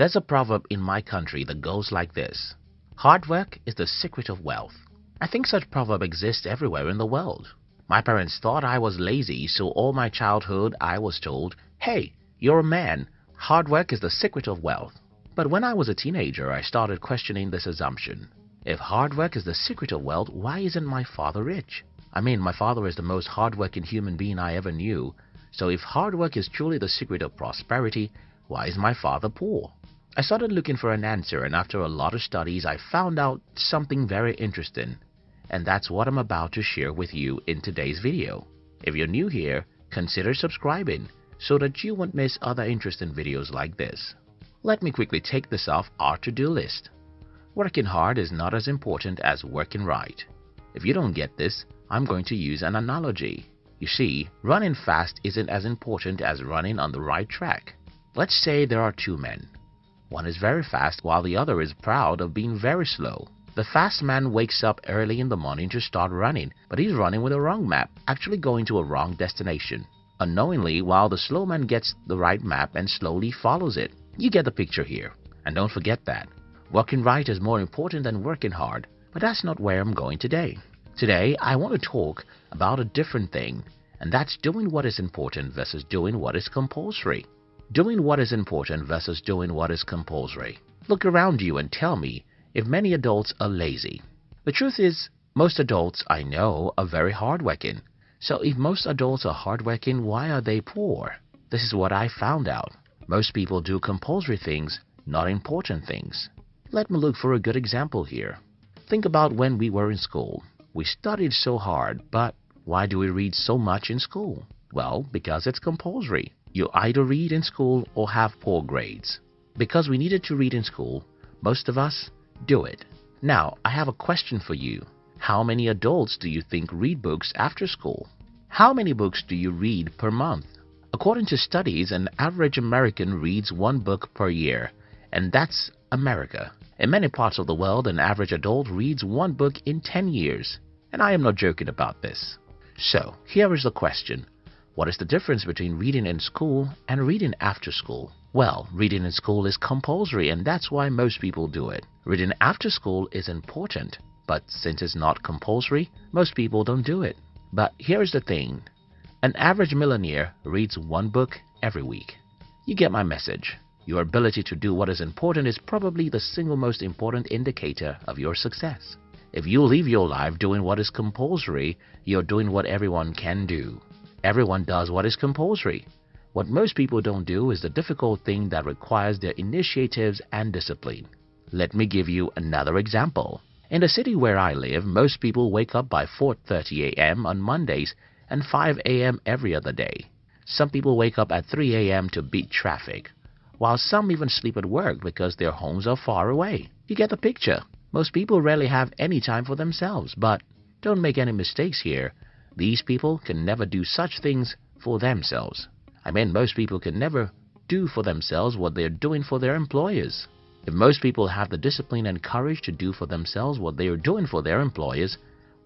There's a proverb in my country that goes like this Hard work is the secret of wealth. I think such proverb exists everywhere in the world. My parents thought I was lazy, so all my childhood I was told, Hey, you're a man. Hard work is the secret of wealth. But when I was a teenager, I started questioning this assumption. If hard work is the secret of wealth, why isn't my father rich? I mean, my father is the most hardworking human being I ever knew. So if hard work is truly the secret of prosperity, why is my father poor? I started looking for an answer and after a lot of studies I found out something very interesting. And that's what I'm about to share with you in today's video. If you're new here, consider subscribing so that you won't miss other interesting videos like this. Let me quickly take this off our to-do list. Working hard is not as important as working right. If you don't get this, I'm going to use an analogy. You see, running fast isn't as important as running on the right track. Let's say there are two men. One is very fast while the other is proud of being very slow. The fast man wakes up early in the morning to start running, but he's running with a wrong map, actually going to a wrong destination. Unknowingly, while the slow man gets the right map and slowly follows it. You get the picture here. And don't forget that. Working right is more important than working hard, but that's not where I'm going today. Today, I want to talk about a different thing, and that's doing what is important versus doing what is compulsory. Doing what is important versus doing what is compulsory. Look around you and tell me if many adults are lazy. The truth is, most adults I know are very hardworking. So if most adults are hardworking, why are they poor? This is what I found out. Most people do compulsory things, not important things. Let me look for a good example here. Think about when we were in school. We studied so hard, but why do we read so much in school? Well, because it's compulsory. You either read in school or have poor grades. Because we needed to read in school, most of us do it. Now, I have a question for you. How many adults do you think read books after school? How many books do you read per month? According to studies, an average American reads one book per year, and that's America. In many parts of the world, an average adult reads one book in 10 years. And I am not joking about this. So, here is the question. What is the difference between reading in school and reading after school? Well, reading in school is compulsory and that's why most people do it. Reading after school is important, but since it's not compulsory, most people don't do it. But here's the thing. An average millionaire reads one book every week. You get my message. Your ability to do what is important is probably the single most important indicator of your success. If you live your life doing what is compulsory, you're doing what everyone can do. Everyone does what is compulsory. What most people don't do is the difficult thing that requires their initiatives and discipline. Let me give you another example. In the city where I live, most people wake up by 4.30 a.m. on Mondays and 5 a.m. every other day. Some people wake up at 3 a.m. to beat traffic, while some even sleep at work because their homes are far away. You get the picture. Most people rarely have any time for themselves, but don't make any mistakes here. These people can never do such things for themselves. I mean, most people can never do for themselves what they're doing for their employers. If most people have the discipline and courage to do for themselves what they are doing for their employers,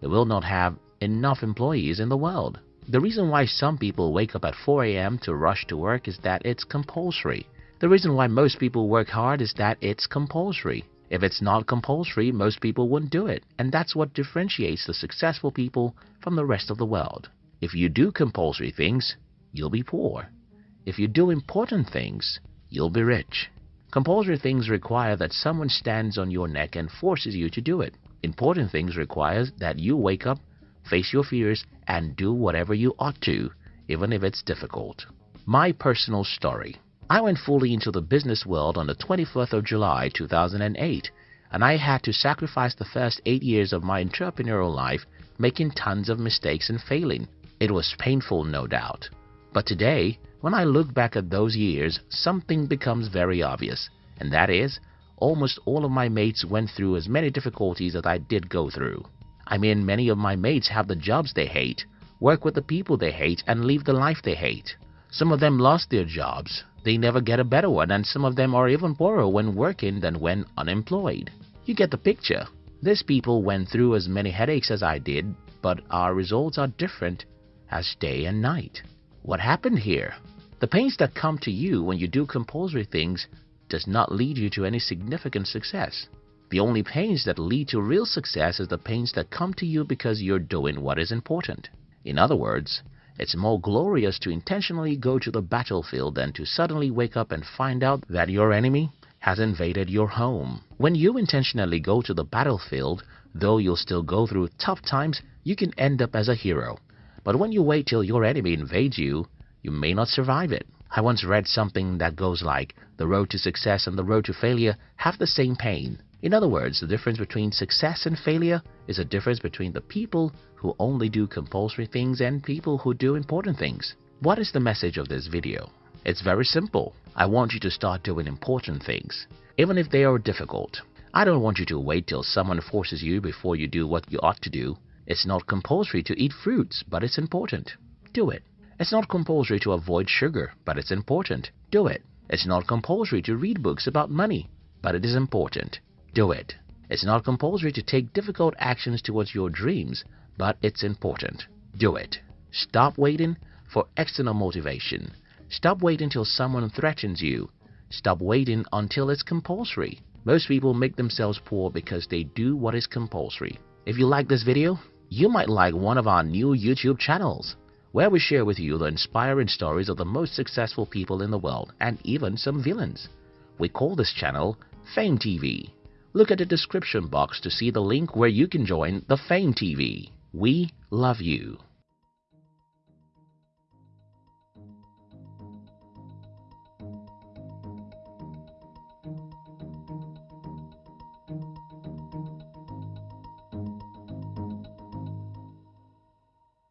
they will not have enough employees in the world. The reason why some people wake up at 4 a.m. to rush to work is that it's compulsory. The reason why most people work hard is that it's compulsory. If it's not compulsory, most people wouldn't do it. And that's what differentiates the successful people from the rest of the world. If you do compulsory things, you'll be poor. If you do important things, you'll be rich. Compulsory things require that someone stands on your neck and forces you to do it. Important things require that you wake up, face your fears, and do whatever you ought to, even if it's difficult. My personal story. I went fully into the business world on the 24th of July 2008 and I had to sacrifice the first 8 years of my entrepreneurial life making tons of mistakes and failing. It was painful no doubt. But today, when I look back at those years, something becomes very obvious and that is, almost all of my mates went through as many difficulties as I did go through. I mean many of my mates have the jobs they hate, work with the people they hate and live the life they hate. Some of them lost their jobs, they never get a better one and some of them are even poorer when working than when unemployed. You get the picture. These people went through as many headaches as I did, but our results are different as day and night. What happened here? The pains that come to you when you do compulsory things does not lead you to any significant success. The only pains that lead to real success is the pains that come to you because you're doing what is important. In other words, it's more glorious to intentionally go to the battlefield than to suddenly wake up and find out that your enemy has invaded your home. When you intentionally go to the battlefield, though you'll still go through tough times, you can end up as a hero. But when you wait till your enemy invades you, you may not survive it. I once read something that goes like, the road to success and the road to failure have the same pain. In other words, the difference between success and failure is a difference between the people who only do compulsory things and people who do important things. What is the message of this video? It's very simple. I want you to start doing important things, even if they are difficult. I don't want you to wait till someone forces you before you do what you ought to do. It's not compulsory to eat fruits, but it's important. Do it. It's not compulsory to avoid sugar, but it's important. Do it. It's not compulsory to read books about money, but it is important. Do it. It's not compulsory to take difficult actions towards your dreams, but it's important. Do it. Stop waiting for external motivation. Stop waiting until someone threatens you. Stop waiting until it's compulsory. Most people make themselves poor because they do what is compulsory. If you like this video, you might like one of our new YouTube channels, where we share with you the inspiring stories of the most successful people in the world and even some villains. We call this channel Fame TV. Look at the description box to see the link where you can join the Fame TV. We love you.